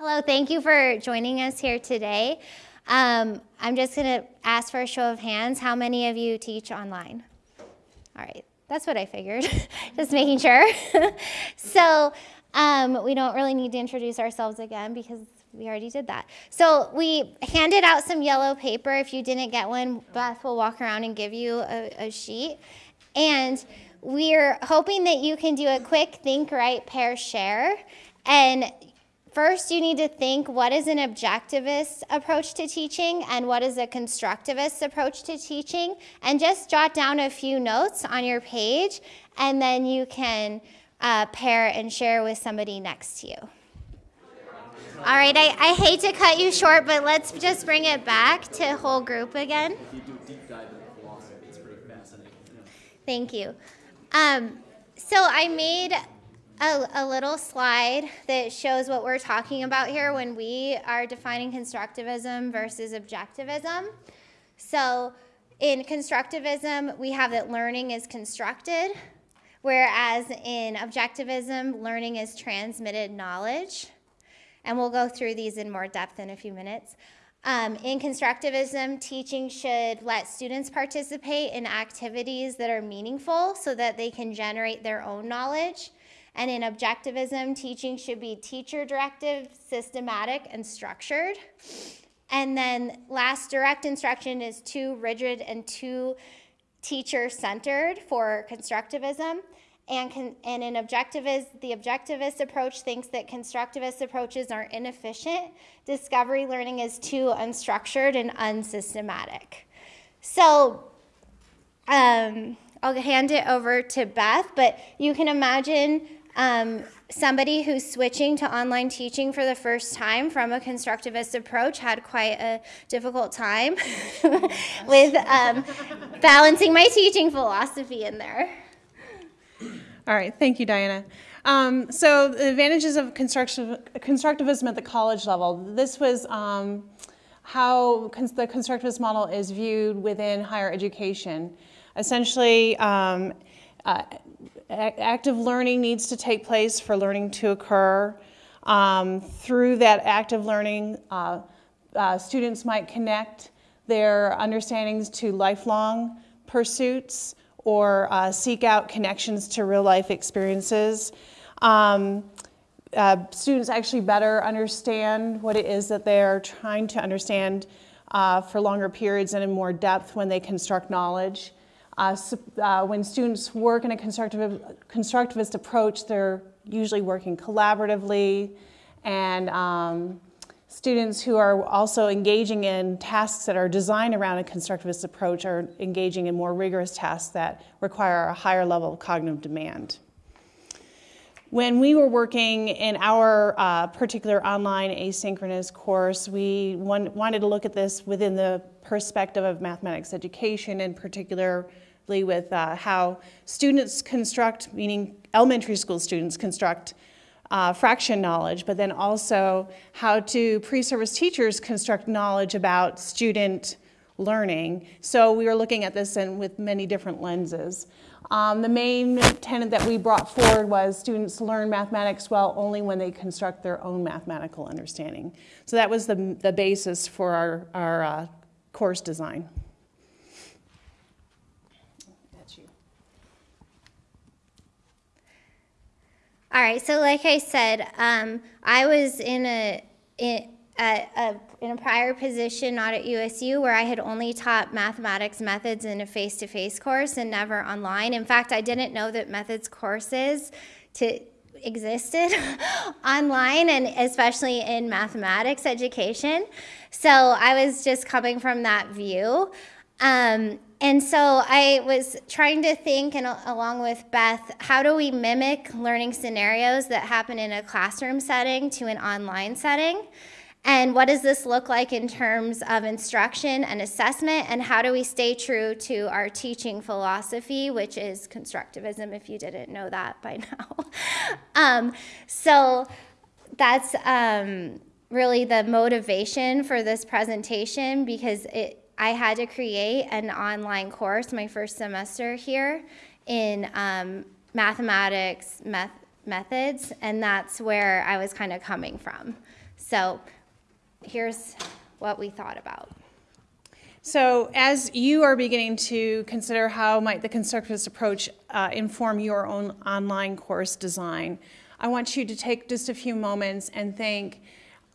Hello, thank you for joining us here today. Um, I'm just going to ask for a show of hands. How many of you teach online? All right, that's what I figured, just making sure. so um, we don't really need to introduce ourselves again because we already did that. So we handed out some yellow paper. If you didn't get one, Beth will walk around and give you a, a sheet. And we're hoping that you can do a quick think, write, pair, share. And First, you need to think what is an objectivist approach to teaching and what is a constructivist approach to teaching, and just jot down a few notes on your page, and then you can uh, pair and share with somebody next to you. All right, I, I hate to cut you short, but let's just bring it back to whole group again. Thank you. Um, so I made a, a, little slide that shows what we're talking about here when we are defining constructivism versus objectivism. So in constructivism, we have that learning is constructed, whereas in objectivism, learning is transmitted knowledge. And we'll go through these in more depth in a few minutes. Um, in constructivism, teaching should let students participate in activities that are meaningful so that they can generate their own knowledge. And in objectivism, teaching should be teacher directed, systematic, and structured. And then last, direct instruction is too rigid and too teacher centered for constructivism. And, con- and in objectivist, the objectivist approach thinks that constructivist approaches are inefficient. Discovery learning is too unstructured and unsystematic. So, um, I'll hand it over to Beth, but you can imagine um, somebody who's switching to online teaching for the first time from a constructivist approach had quite a difficult time with um, balancing my teaching philosophy in there. All right, thank you, Diana. Um, so the advantages of constructivism at the college level. This was um, how cons the constructivist model is viewed within higher education. Essentially, um, uh, active learning needs to take place for learning to occur. Um, through that active learning, uh, uh, students might connect their understandings to lifelong pursuits or uh, seek out connections to real life experiences. Um, uh, students actually better understand what it is that they're trying to understand uh, for longer periods and in more depth when they construct knowledge. Uh, uh, when students work in a constructivist approach, they're usually working collaboratively, and um, students who are also engaging in tasks that are designed around a constructivist approach are engaging in more rigorous tasks that require a higher level of cognitive demand. When we were working in our uh, particular online asynchronous course, we wanted to look at this within the perspective of mathematics education, in particular with uh, how students construct, meaning elementary school students construct uh, fraction knowledge, but then also how to pre-service teachers construct knowledge about student learning. So we were looking at this in, with many different lenses. Um, the main tenet that we brought forward was students learn mathematics well only when they construct their own mathematical understanding. So that was the, the basis for our, our uh, course design. All right, so like I said, um, I was in a, in a, a, in a prior position, not at USU, where I had only taught mathematics methods in a face-to-face course and never online. In fact, I didn't know that methods courses to existed online and especially in mathematics education. So I was just coming from that view. Um, and so I was trying to think, and along with Beth, how do we mimic learning scenarios that happen in a classroom setting to an online setting? And what does this look like in terms of instruction and assessment? And how do we stay true to our teaching philosophy, which is constructivism, if you didn't know that by now? um, so that's um, really the motivation for this presentation because it I had to create an online course my first semester here in um, mathematics meth methods, and that's where I was kind of coming from. So here's what we thought about. So, as you are beginning to consider how might the constructivist approach uh, inform your own online course design, I want you to take just a few moments and think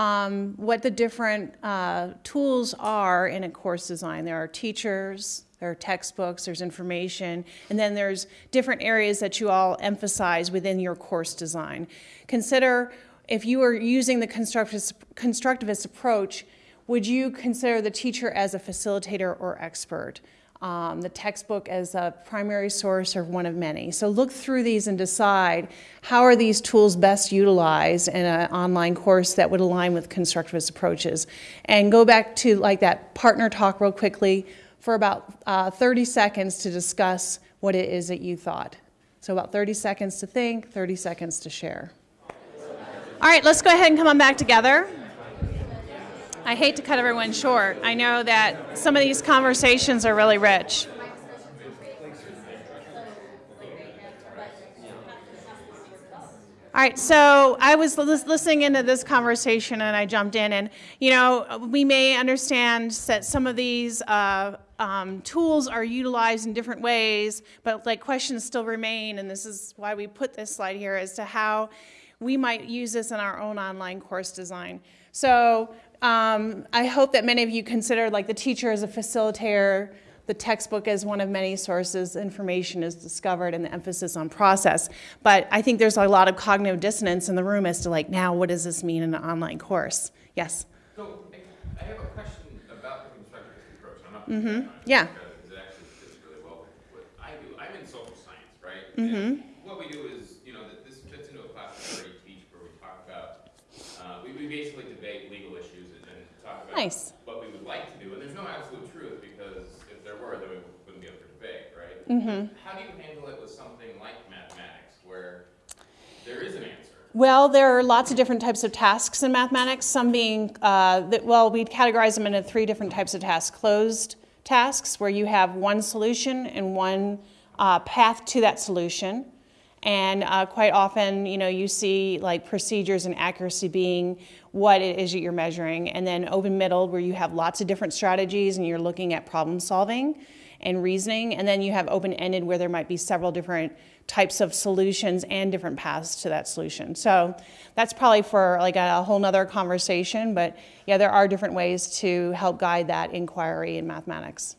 um, what the different uh, tools are in a course design. There are teachers, there are textbooks, there's information, and then there's different areas that you all emphasize within your course design. Consider if you are using the constructivist, constructivist approach, would you consider the teacher as a facilitator or expert? Um, the textbook as a primary source or one of many. So look through these and decide how are these tools best utilized in an online course that would align with constructivist approaches. And go back to like that partner talk real quickly for about uh, 30 seconds to discuss what it is that you thought. So about 30 seconds to think, 30 seconds to share. All right, let's go ahead and come on back together. I hate to cut everyone short. I know that some of these conversations are really rich. All right, so I was listening into this conversation and I jumped in, and you know, we may understand that some of these uh, um, tools are utilized in different ways, but like questions still remain, and this is why we put this slide here as to how we might use this in our own online course design. So um, I hope that many of you consider like the teacher as a facilitator, the textbook as one of many sources information is discovered and the emphasis on process. But I think there's a lot of cognitive dissonance in the room as to like, now what does this mean in an online course? Yes? So I have a question about the constructivist approach. I'm not mm-hmm. Yeah. Because it actually fits really well with what I do. I'm in social science, right? Mm-hmm. what we do is, you know, that this fits into a class we already teach where we talk about, uh, we, basically debate legal issues and, and talk about nice. what we would like to do. And there's no absolute truth because if there were, then we wouldn't be up for debate, right? Mm-hmm. How do you handle it with something like mathematics where there is an answer? Well, there are lots of different types of tasks in mathematics, some being, uh, that, well, we'd categorize them into three different types of tasks. Closed tasks, where you have one solution and one uh, path to that solution. And uh, quite often, you know, you see like procedures and accuracy being what it is that you're measuring. And then open middle, where you have lots of different strategies and you're looking at problem solving and reasoning. And then you have open ended, where there might be several different types of solutions and different paths to that solution. So that's probably for like a, a whole nother conversation. But yeah, there are different ways to help guide that inquiry in mathematics.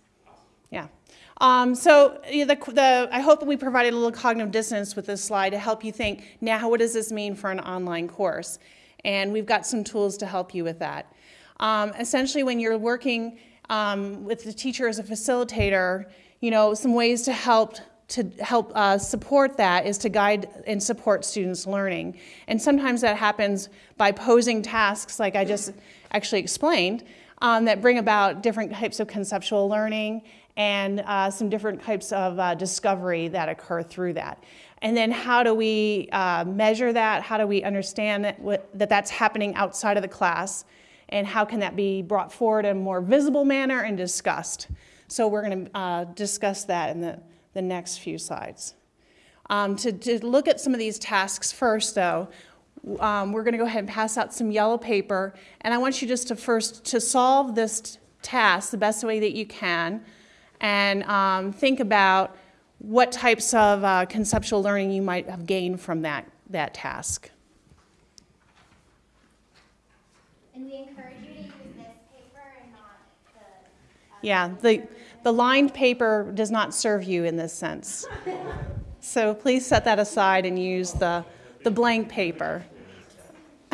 Um, so the, the, I hope that we provided a little cognitive dissonance with this slide to help you think, now what does this mean for an online course? And we've got some tools to help you with that. Um, essentially, when you're working um, with the teacher as a facilitator, you know, some ways to help to help uh, support that is to guide and support students' learning. And sometimes that happens by posing tasks like I just actually explained um, that bring about different types of conceptual learning and uh, some different types of uh, discovery that occur through that. And then how do we uh, measure that? How do we understand that, what, that that's happening outside of the class? And how can that be brought forward in a more visible manner and discussed? So we're going to uh, discuss that in the, the next few slides. Um, to, to look at some of these tasks first, though, um, we're going to go ahead and pass out some yellow paper. And I want you just to first to solve this task the best way that you can and um, think about what types of uh, conceptual learning you might have gained from that, that task. And we encourage you to use this paper and not the. Uh, yeah, the, the lined paper does not serve you in this sense. so please set that aside and use the, the blank paper.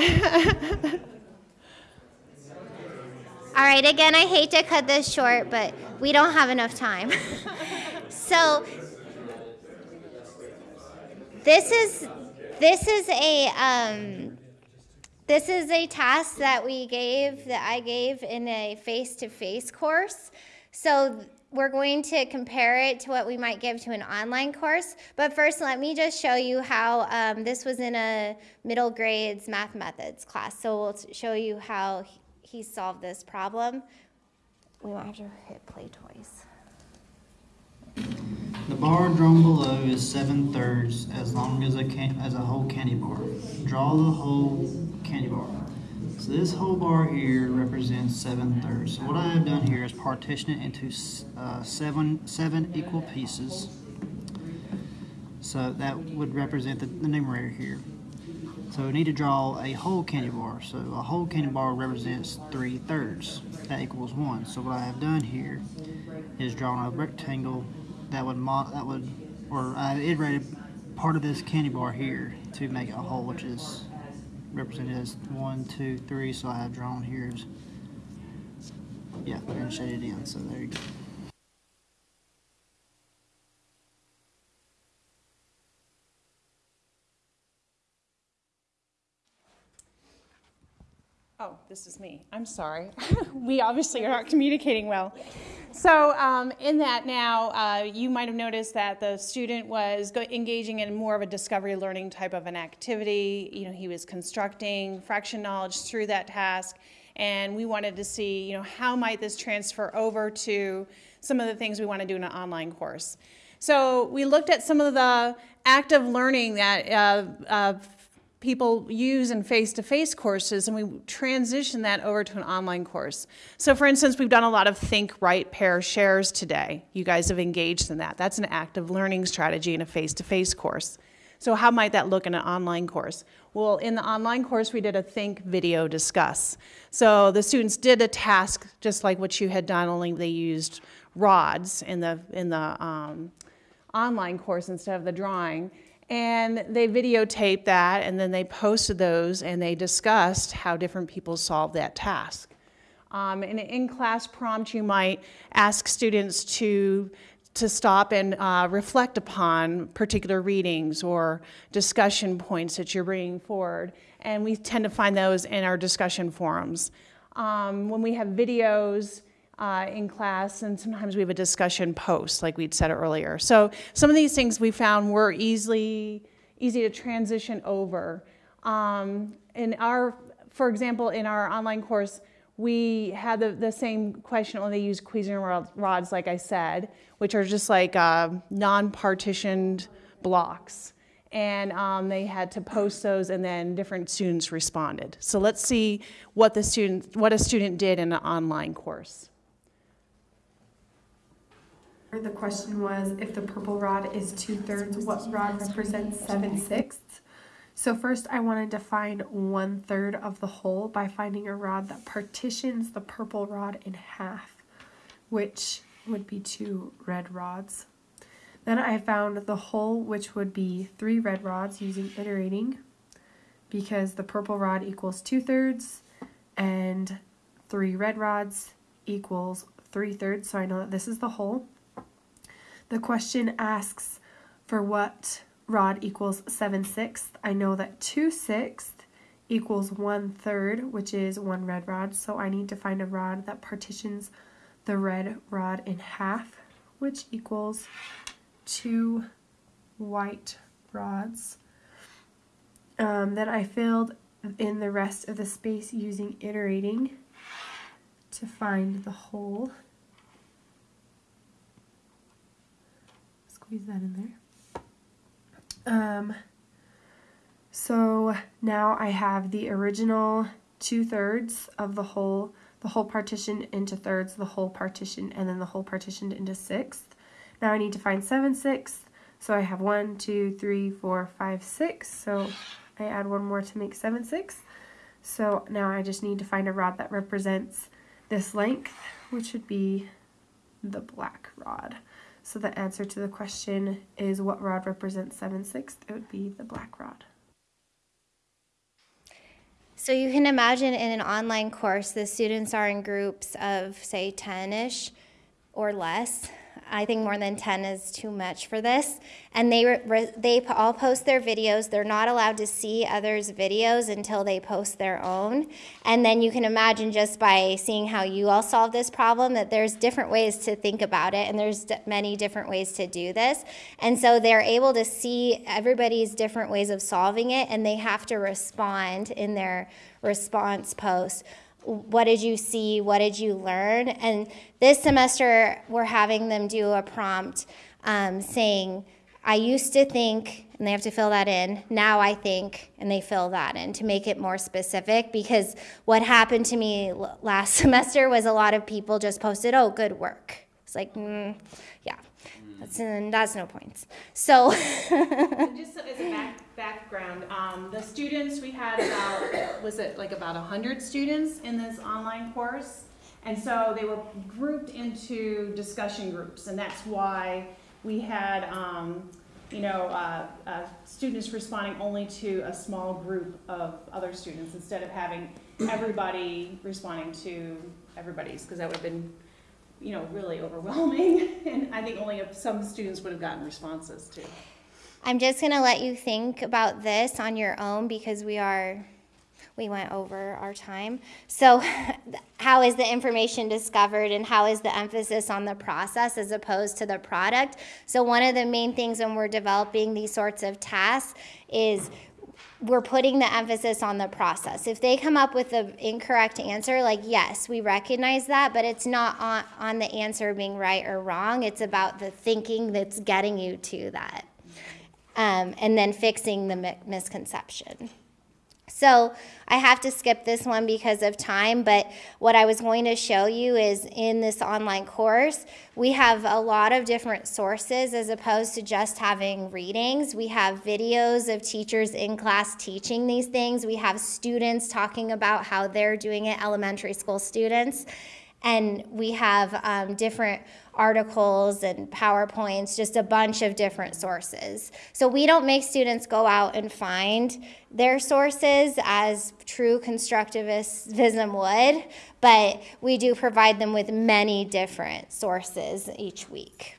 All right, again, I hate to cut this short, but we don't have enough time. so this is this is a um, this is a task that we gave that I gave in a face-to-face course. So we're going to compare it to what we might give to an online course. But first, let me just show you how um, this was in a middle grades math methods class. So we'll show you how he solved this problem. We won't have to hit play twice. The bar drawn below is seven thirds as long as a can- as a whole candy bar. Draw the whole candy bar. So this whole bar here represents seven thirds. So what I have done here is partition it into uh, seven seven equal pieces. So that would represent the, the numerator here. So we need to draw a whole candy bar. So a whole candy bar represents three thirds. That equals one. So what I have done here is drawn a rectangle that would that would, or I iterated part of this candy bar here to make a whole, which is represented as one, two, three. So I have drawn here yeah, and shaded in. So there you go. This is me. I'm sorry. we obviously are not communicating well. So, um, in that now, uh, you might have noticed that the student was engaging in more of a discovery learning type of an activity. You know, he was constructing fraction knowledge through that task, and we wanted to see, you know, how might this transfer over to some of the things we want to do in an online course. So, we looked at some of the active learning that uh, uh, people use in face-to-face courses and we transition that over to an online course. So for instance, we've done a lot of think, write, pair, shares today. You guys have engaged in that. That's an active learning strategy in a face-to-face course. So how might that look in an online course? Well, in the online course, we did a think, video, discuss. So the students did a task just like what you had done, only they used rods in the, in the um, online course instead of the drawing. And they videotaped that and then they posted those and they discussed how different people solved that task. Um, in an in-class prompt, you might ask students to, to stop and uh, reflect upon particular readings or discussion points that you're bringing forward. And we tend to find those in our discussion forums. Um, when we have videos, uh, in class, and sometimes we have a discussion post, like we'd said earlier. So some of these things we found were easily easy to transition over. Um, in our, for example, in our online course, we had the, the same question, only they use Cuisenaire rods, like I said, which are just like uh, non-partitioned blocks. And um, they had to post those, and then different students responded. So let's see what the student, what a student did in an online course. The question was, if the purple rod is two-thirds, what rod represents seven-sixths? So first, I wanted to find one-third of the whole by finding a rod that partitions the purple rod in half, which would be two red rods. Then I found the whole, which would be three red rods using iterating, because the purple rod equals two-thirds, and three red rods equals three-thirds, so I know that this is the whole. The question asks for what rod equals 7 sixths. I know that 2 sixths equals 1 third, which is one red rod. So I need to find a rod that partitions the red rod in half, which equals two white rods. Um, then I filled in the rest of the space using iterating to find the whole. Squeeze that in there. Um, so now I have the original two thirds of the whole, the whole partition into thirds, the whole partition, and then the whole partitioned into sixths. Now I need to find seven sixths. So I have one, two, three, four, five, six. So I add one more to make seven sixths. So now I just need to find a rod that represents this length, which would be the black rod. So the answer to the question is what rod represents 7 sixths? It would be the black rod. So you can imagine in an online course, the students are in groups of, say, 10 ish or less. I think more than 10 is too much for this. And they, they all post their videos. They're not allowed to see others' videos until they post their own. And then you can imagine just by seeing how you all solve this problem that there's different ways to think about it, and there's many different ways to do this. And so they're able to see everybody's different ways of solving it, and they have to respond in their response post what did you see what did you learn and this semester we're having them do a prompt um, saying I used to think, and they have to fill that in. Now I think, and they fill that in to make it more specific because what happened to me last semester was a lot of people just posted, oh, good work. It's like, mm, yeah, that's, that's no points. So, Just a back, background, um, the students, we had about, was it like about hundred students in this online course? And so they were grouped into discussion groups, and that's why we had, um, you know, uh, uh, students responding only to a small group of other students instead of having everybody responding to everybody's, because that would have been, you know, really overwhelming. And I think only some students would have gotten responses too. I'm just going to let you think about this on your own because we are we went over our time. So, how is the information discovered and how is the emphasis on the process as opposed to the product? So, one of the main things when we're developing these sorts of tasks is we're putting the emphasis on the process. If they come up with the incorrect answer, like yes, we recognize that, but it's not on, on the answer being right or wrong. It's about the thinking that's getting you to that um, and then fixing the mi- misconception. So I have to skip this one because of time, but what I was going to show you is in this online course, we have a lot of different sources as opposed to just having readings. We have videos of teachers in class teaching these things. We have students talking about how they're doing it, elementary school students. And we have um, different articles and PowerPoints, just a bunch of different sources. So we don't make students go out and find their sources as true constructivism would, but we do provide them with many different sources each week.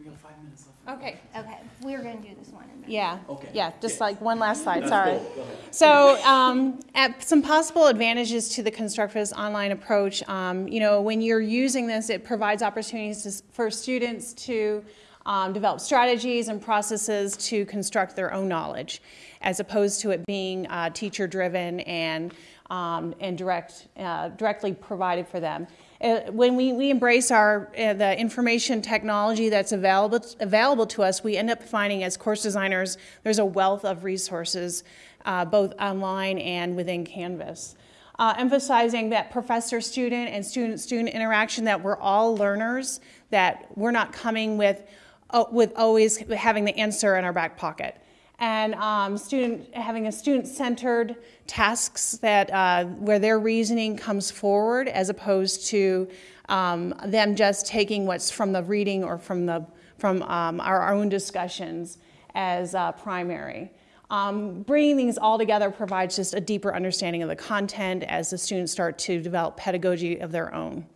We got five minutes left. Okay. Okay, we're going to do this one. in a minute. Yeah. Okay. Yeah, just like one last slide, That's sorry. cool. Go ahead. So, um, at some possible advantages to the constructivist online approach, um, you know, when you're using this, it provides opportunities to, for students to um, develop strategies and processes to construct their own knowledge, as opposed to it being uh, teacher-driven and um, and direct uh, directly provided for them. Uh, when we, we embrace our uh, the information technology that's available available to us, we end up finding as course designers there's a wealth of resources, uh, both online and within Canvas. Uh, emphasizing that professor-student and student-student interaction, that we're all learners, that we're not coming with uh, with always having the answer in our back pocket and um, student having a student-centered tasks that uh, where their reasoning comes forward as opposed to um, them just taking what's from the reading or from the from um, our, own discussions as uh, primary. Um, bringing these all together provides just a deeper understanding of the content as the students start to develop pedagogy of their own.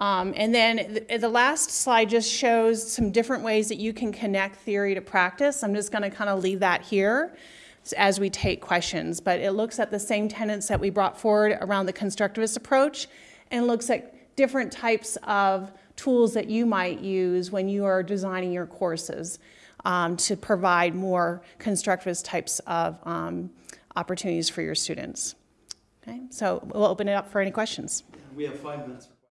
Um, and then the, the last slide just shows some different ways that you can connect theory to practice. I'm just going to kind of leave that here as we take questions, but it looks at the same tenets that we brought forward around the constructivist approach and looks at different types of tools that you might use when you are designing your courses um, to provide more constructivist types of um, opportunities for your students. Okay, so we'll open it up for any questions. We have five minutes.